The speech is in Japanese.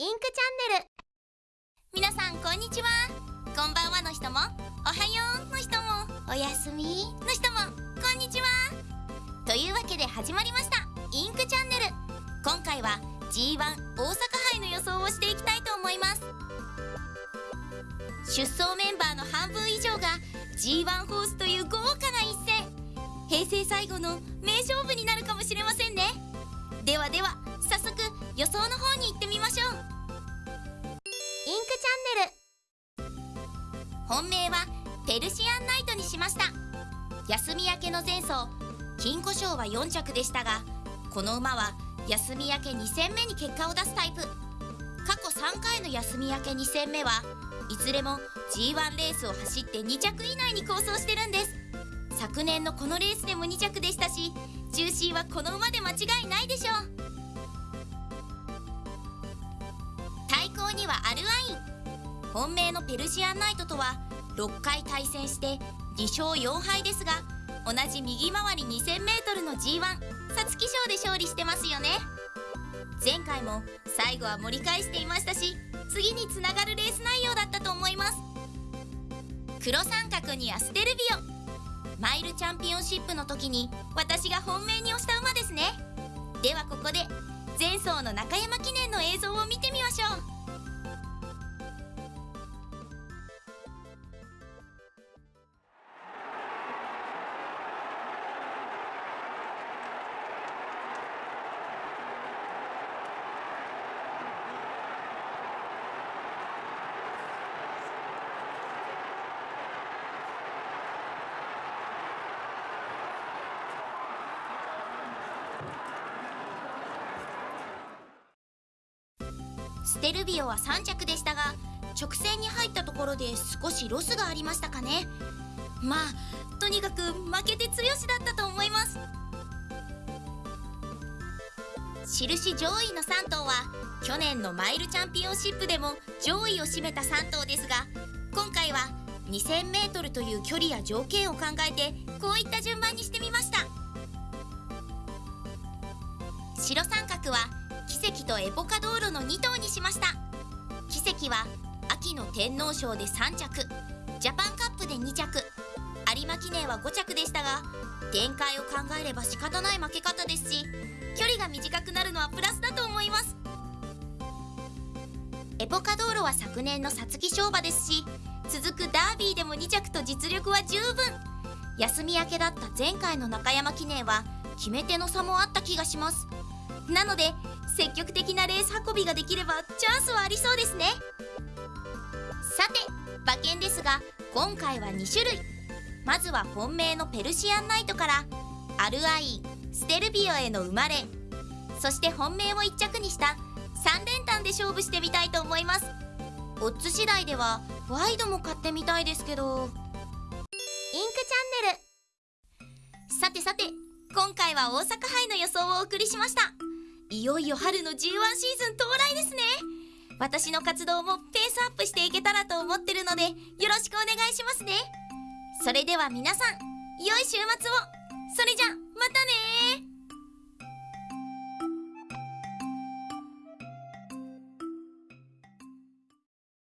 インクチャンネル。皆さんこんにちは。こんばんはの人も。おはようの人も。おやすみ。の人も。こんにちは。というわけで始まりました。インクチャンネル。今回は G1 大阪杯の予想をしていきたいと思います。出走メンバーの半分以上が G1 ホースという豪華な一戦。平成最後の名勝負になるかもしれませんね。ではでは早速予想の本命はペルシアンナイトにしました。休み明けの前走金庫賞は4着でしたがこの馬は休み明け2戦目に結果を出すタイプ。過去3回の休み明け2戦目はいずれも G1 レースを走って2着以内に構想してるんです。昨年のこのレースでも2着でしたし中心はこの馬で間違いないでしょう。対抗にはアルアイン。本命のペルシアンナイトとは6回対戦して2勝4敗ですが同じ右回り 2000m の G1 皐月賞で勝利してますよね。前回も最後は盛り返していましたし次につながるレース内容だったと思います。黒三角にアステルビオマイルチャンピオンシップの時に私が本命に押した馬ですね。ではここで前走の中山記念の映像を見てみましょう。ステルビオは3着でしたが直線に入ったところで少しロスがありましたかね。まあとにかく負けて強しだったと思います。印上位の3頭は去年のマイルチャンピオンシップでも上位を占めた3頭ですが今回は 2000m という距離や条件を考えてこういった順番にしてみました。白三角は奇跡とエポカ道路の2頭にしました。奇跡は秋の天皇賞で3着。ジャパンカップで2着。有馬記念は5着でしたが展開を考えれば仕方ない負け方ですし距離が短くなるのはプラスだと思います。エポカ道路は昨年の皐月賞馬ですし続くダービーでも2着と実力は十分。休み明けだった前回の中山記念は決め手の差もあった気がします。なので積極的なレース運びができればチャンスはありそうですね。さて馬券ですが今回は2種類。まずは本命のペルシアンナイトからアルアインステルビオへの生まれ。そして本命を1着にした3連単で勝負してみたいと思います。オッズ次第ではワイドも買ってみたいですけど。インクチャンネル。さてさて今回は大阪杯の予想をお送りしました。いよいよ春の G1 シーズン到来ですね。私の活動もペースアップしていけたらと思ってるのでよろしくお願いしますね。それでは皆さん良い週末を。それじゃまたね